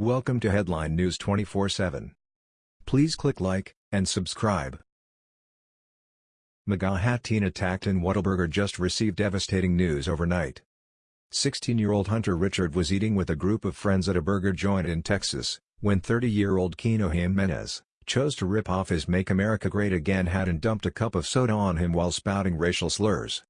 Welcome to Headline News 24/7. Please click like and subscribe. MAGA teen attacked in Whataburger just received devastating news overnight. 16-year-old Hunter Richard was eating with a group of friends at a burger joint in Texas, when 30-year-old Kino Jimenez chose to rip off his Make America Great Again hat and dumped a cup of soda on him while spouting racial slurs.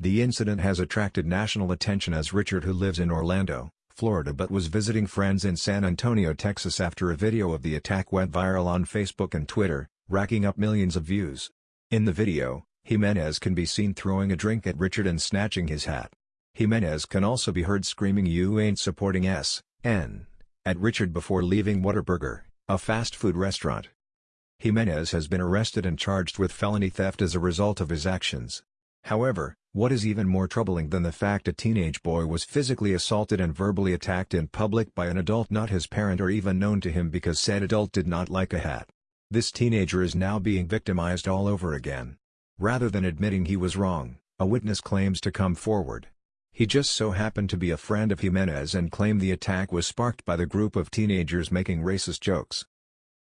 The incident has attracted national attention as Richard who lives in Orlando, Florida but was visiting friends in San Antonio, Texas after a video of the attack went viral on Facebook and Twitter, racking up millions of views. In the video, Jimenez can be seen throwing a drink at Richard and snatching his hat. Jimenez can also be heard screaming you ain't supporting S, N, at Richard before leaving Whataburger, a fast food restaurant. Jimenez has been arrested and charged with felony theft as a result of his actions. However, what is even more troubling than the fact a teenage boy was physically assaulted and verbally attacked in public by an adult not his parent or even known to him because said adult did not like a hat. This teenager is now being victimized all over again. Rather than admitting he was wrong, a witness claims to come forward. He just so happened to be a friend of Jimenez and claimed the attack was sparked by the group of teenagers making racist jokes.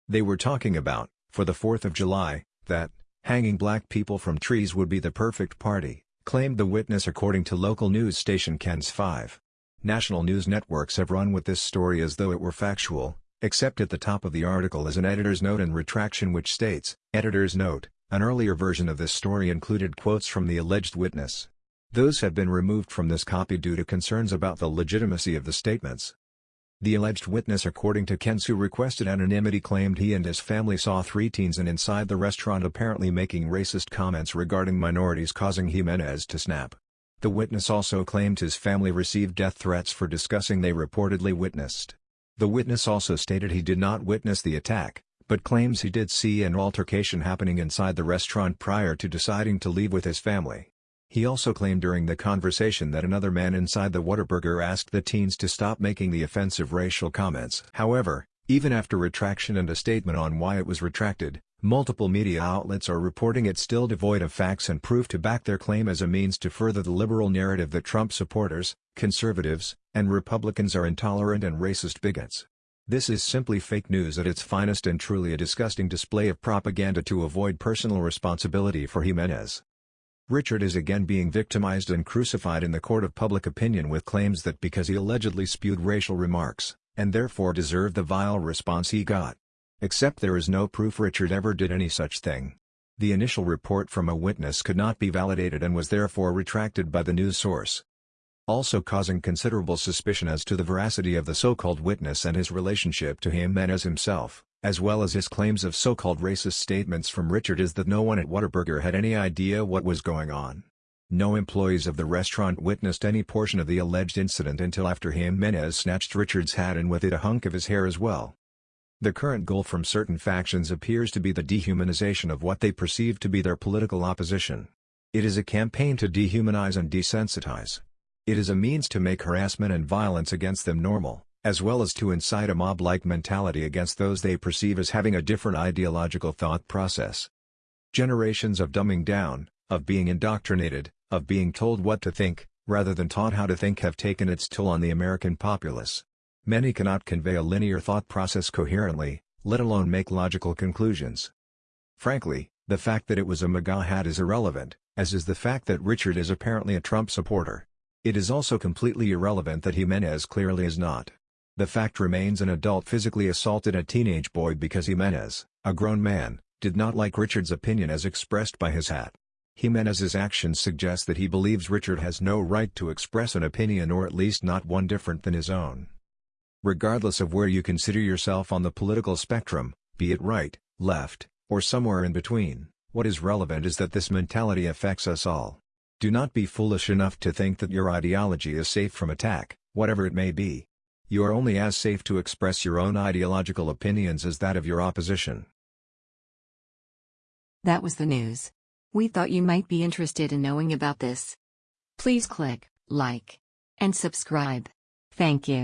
They were talking about, for the 4th of July, that, Hanging black people from trees would be the perfect party, claimed the witness according to local news station KENS 5. National news networks have run with this story as though it were factual, except at the top of the article is an editor's note and retraction which states, Editor's note, an earlier version of this story included quotes from the alleged witness. Those have been removed from this copy due to concerns about the legitimacy of the statements. The alleged witness according to KENS who requested anonymity claimed he and his family saw three teens and inside the restaurant apparently making racist comments regarding minorities causing Jimenez to snap. The witness also claimed his family received death threats for discussing they reportedly witnessed. The witness also stated he did not witness the attack, but claims he did see an altercation happening inside the restaurant prior to deciding to leave with his family. He also claimed during the conversation that another man inside the Whataburger asked the teens to stop making the offensive racial comments. However, even after retraction and a statement on why it was retracted, multiple media outlets are reporting it still devoid of facts and proof to back their claim as a means to further the liberal narrative that Trump supporters, conservatives, and Republicans are intolerant and racist bigots. This is simply fake news at its finest and truly a disgusting display of propaganda to avoid personal responsibility for Jimenez. Richard is again being victimized and crucified in the court of public opinion with claims that because he allegedly spewed racial remarks, and therefore deserved the vile response he got. Except there is no proof Richard ever did any such thing. The initial report from a witness could not be validated and was therefore retracted by the news source. Also causing considerable suspicion as to the veracity of the so-called witness and his relationship to Jimenez himself as well as his claims of so-called racist statements from Richard is that no one at Whataburger had any idea what was going on. No employees of the restaurant witnessed any portion of the alleged incident until after Jimenez snatched Richard's hat and with it a hunk of his hair as well. The current goal from certain factions appears to be the dehumanization of what they perceive to be their political opposition. It is a campaign to dehumanize and desensitize. It is a means to make harassment and violence against them normal as well as to incite a mob-like mentality against those they perceive as having a different ideological thought process. Generations of dumbing down, of being indoctrinated, of being told what to think, rather than taught how to think have taken its toll on the American populace. Many cannot convey a linear thought process coherently, let alone make logical conclusions. Frankly, the fact that it was a MAGA hat is irrelevant, as is the fact that Richard is apparently a Trump supporter. It is also completely irrelevant that Jimenez clearly is not. The fact remains an adult physically assaulted a teenage boy because Jimenez, a grown man, did not like Richard's opinion as expressed by his hat. Jimenez's actions suggest that he believes Richard has no right to express an opinion or at least not one different than his own. Regardless of where you consider yourself on the political spectrum, be it right, left, or somewhere in between, what is relevant is that this mentality affects us all. Do not be foolish enough to think that your ideology is safe from attack, whatever it may be. You are only as safe to express your own ideological opinions as that of your opposition. That was the news. We thought you might be interested in knowing about this. Please click like and subscribe. Thank you.